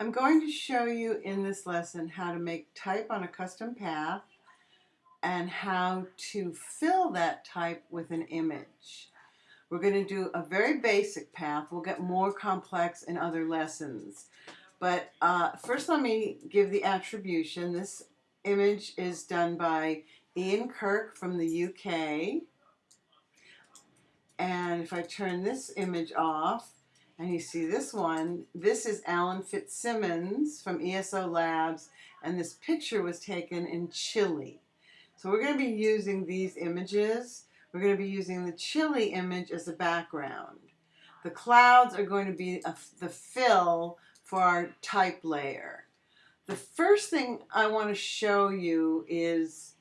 I'm going to show you in this lesson how to make type on a custom path and how to fill that type with an image. We're going to do a very basic path. We'll get more complex in other lessons. But uh, first let me give the attribution. This image is done by Ian Kirk from the UK. And if I turn this image off, and you see this one, this is Alan Fitzsimmons from ESO Labs, and this picture was taken in Chile. So we're going to be using these images. We're going to be using the Chile image as a background. The clouds are going to be a, the fill for our type layer. The first thing I want to show you is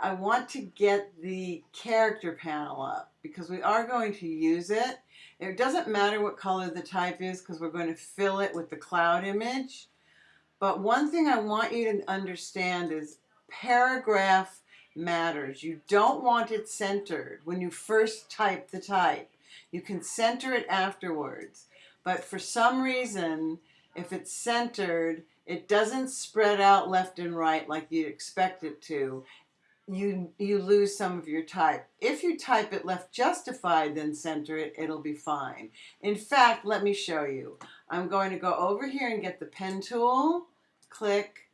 I want to get the character panel up because we are going to use it it doesn't matter what color the type is because we're going to fill it with the cloud image. But one thing I want you to understand is paragraph matters. You don't want it centered when you first type the type. You can center it afterwards. But for some reason, if it's centered, it doesn't spread out left and right like you'd expect it to you you lose some of your type. If you type it left justified, then center it, it'll be fine. In fact, let me show you. I'm going to go over here and get the pen tool, click,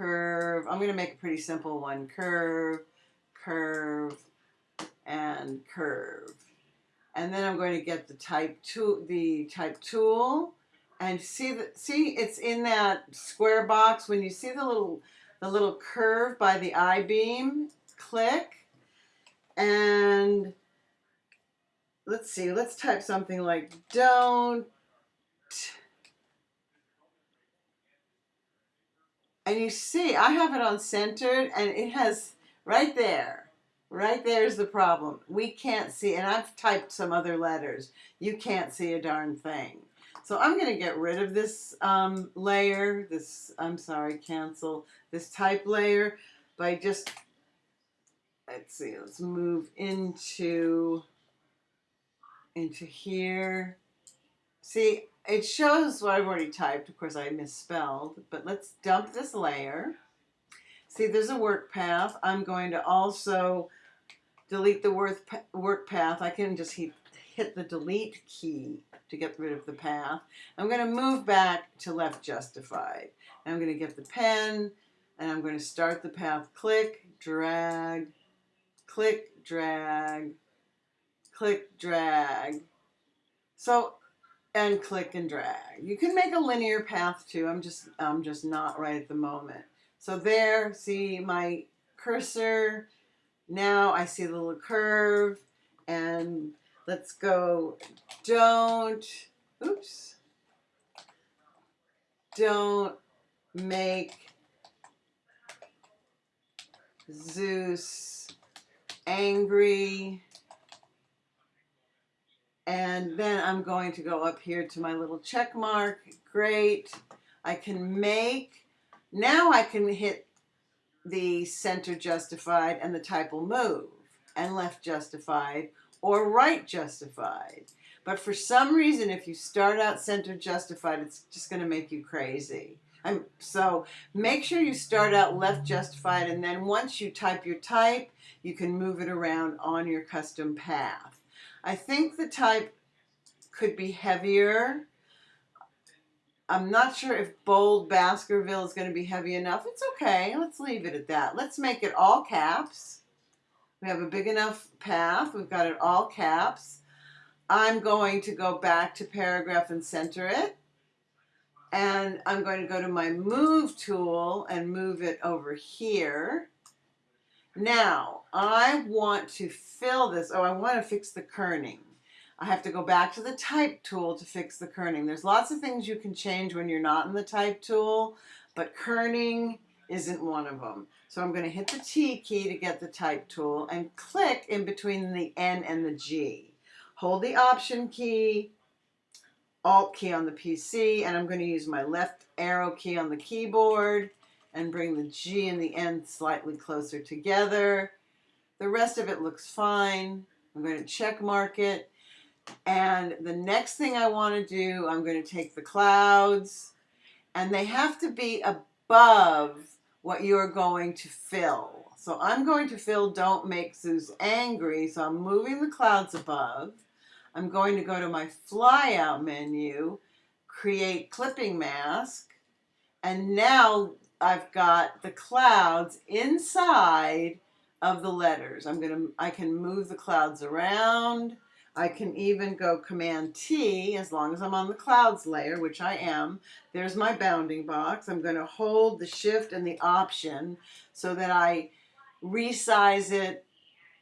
curve. I'm going to make a pretty simple one. Curve, curve, and curve. And then I'm going to get the type tool, the type tool, and see the see it's in that square box. When you see the little the little curve by the I-beam, click, and let's see, let's type something like don't, and you see I have it on centered and it has right there, right there is the problem. We can't see, and I've typed some other letters. You can't see a darn thing. So I'm going to get rid of this um, layer, this, I'm sorry, cancel, this type layer by just, let's see, let's move into, into here. See, it shows what I've already typed. Of course, I misspelled, but let's dump this layer. See, there's a work path. I'm going to also delete the work path. I can just hit hit the delete key to get rid of the path. I'm going to move back to left justified. I'm going to get the pen and I'm going to start the path. Click, drag, click, drag, click, drag. So, and click and drag. You can make a linear path too. I'm just, I'm just not right at the moment. So there, see my cursor. Now I see the little curve and Let's go, don't, oops, don't make Zeus angry. And then I'm going to go up here to my little check mark. Great. I can make, now I can hit the center justified and the type will move and left justified or right justified. But for some reason, if you start out center justified, it's just going to make you crazy. I'm, so make sure you start out left justified and then once you type your type, you can move it around on your custom path. I think the type could be heavier. I'm not sure if bold Baskerville is going to be heavy enough. It's okay. Let's leave it at that. Let's make it all caps. We have a big enough path. We've got it all caps. I'm going to go back to paragraph and center it. And I'm going to go to my move tool and move it over here. Now, I want to fill this. Oh, I want to fix the kerning. I have to go back to the type tool to fix the kerning. There's lots of things you can change when you're not in the type tool, but kerning isn't one of them. So I'm going to hit the T key to get the type tool and click in between the N and the G. Hold the Option key, Alt key on the PC, and I'm going to use my left arrow key on the keyboard and bring the G and the N slightly closer together. The rest of it looks fine. I'm going to check mark it. And the next thing I want to do, I'm going to take the clouds and they have to be above what you're going to fill. So I'm going to fill Don't Make Zeus Angry. So I'm moving the clouds above. I'm going to go to my flyout menu, create clipping mask, and now I've got the clouds inside of the letters. I'm going to, I can move the clouds around. I can even go Command T as long as I'm on the clouds layer, which I am. There's my bounding box. I'm going to hold the shift and the option so that I resize it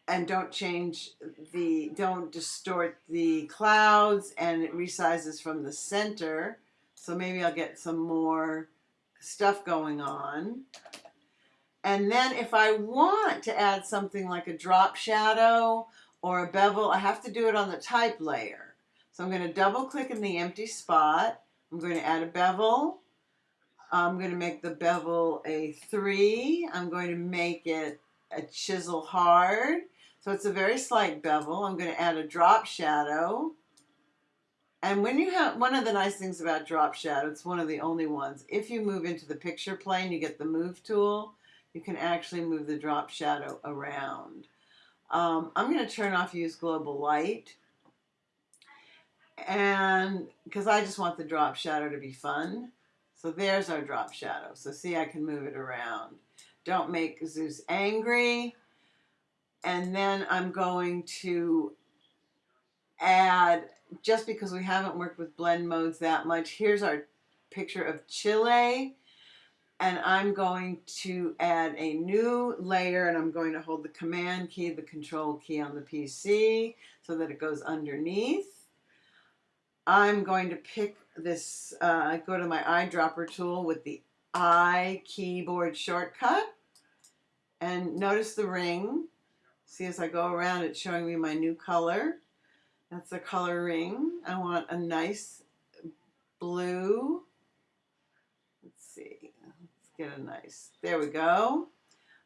and don't change the, don't distort the clouds and it resizes from the center. So maybe I'll get some more stuff going on. And then if I want to add something like a drop shadow or a bevel, I have to do it on the type layer. So I'm going to double click in the empty spot. I'm going to add a bevel. I'm going to make the bevel a 3. I'm going to make it a chisel hard. So it's a very slight bevel. I'm going to add a drop shadow. And when you have, one of the nice things about drop shadow, it's one of the only ones, if you move into the picture plane, you get the move tool, you can actually move the drop shadow around. Um, I'm going to turn off use global light. And because I just want the drop shadow to be fun. So there's our drop shadow. So see, I can move it around. Don't make Zeus angry. And then I'm going to add, just because we haven't worked with blend modes that much, here's our picture of Chile and I'm going to add a new layer and I'm going to hold the command key, the control key on the PC so that it goes underneath. I'm going to pick this, uh, go to my eyedropper tool with the I keyboard shortcut and notice the ring. See as I go around it's showing me my new color. That's the color ring. I want a nice blue. Get a nice, there we go.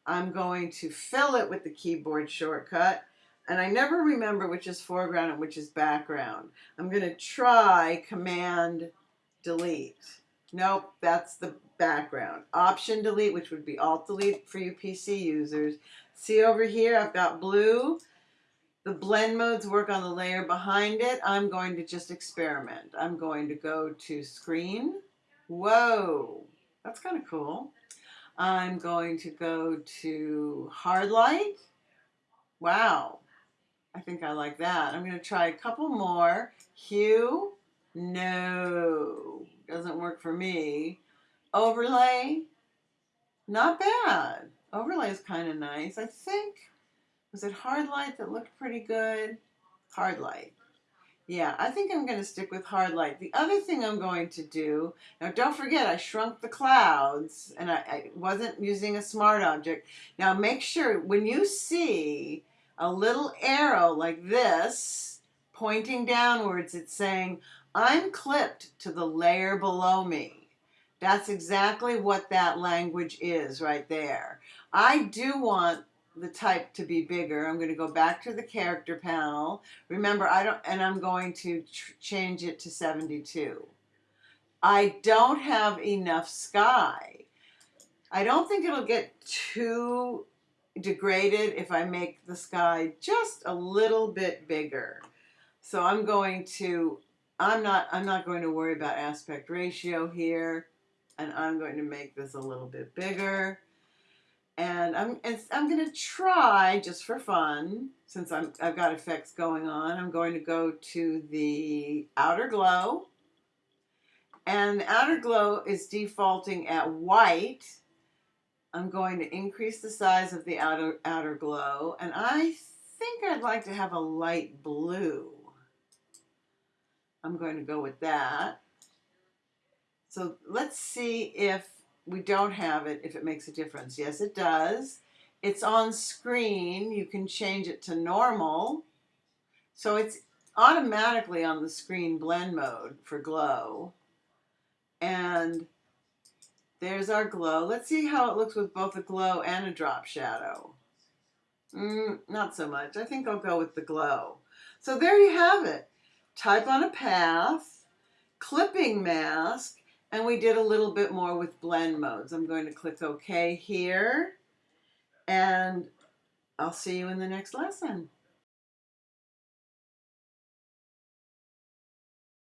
I'm going to fill it with the keyboard shortcut. And I never remember which is foreground and which is background. I'm going to try Command Delete. Nope, that's the background. Option Delete, which would be Alt Delete for you PC users. See over here, I've got blue. The blend modes work on the layer behind it. I'm going to just experiment. I'm going to go to Screen. Whoa, that's kind of cool. I'm going to go to hard light. Wow. I think I like that. I'm going to try a couple more. Hue. No. Doesn't work for me. Overlay. Not bad. Overlay is kind of nice. I think, was it hard light that looked pretty good? Hard light. Yeah, I think I'm going to stick with hard light. The other thing I'm going to do, now don't forget I shrunk the clouds and I, I wasn't using a smart object. Now make sure when you see a little arrow like this pointing downwards, it's saying, I'm clipped to the layer below me. That's exactly what that language is right there. I do want the type to be bigger. I'm going to go back to the character panel. Remember, I don't, and I'm going to change it to 72. I don't have enough sky. I don't think it'll get too degraded if I make the sky just a little bit bigger. So I'm going to, I'm not, I'm not going to worry about aspect ratio here. And I'm going to make this a little bit bigger and I'm I'm gonna try just for fun since I'm I've got effects going on I'm going to go to the outer glow. And the outer glow is defaulting at white. I'm going to increase the size of the outer outer glow and I think I'd like to have a light blue. I'm going to go with that. So let's see if we don't have it if it makes a difference. Yes, it does. It's on screen. You can change it to normal. So it's automatically on the screen blend mode for glow. And there's our glow. Let's see how it looks with both a glow and a drop shadow. Mm, not so much. I think I'll go with the glow. So there you have it. Type on a path, clipping mask, And we did a little bit more with blend modes. I'm going to click OK here. And I'll see you in the next lesson.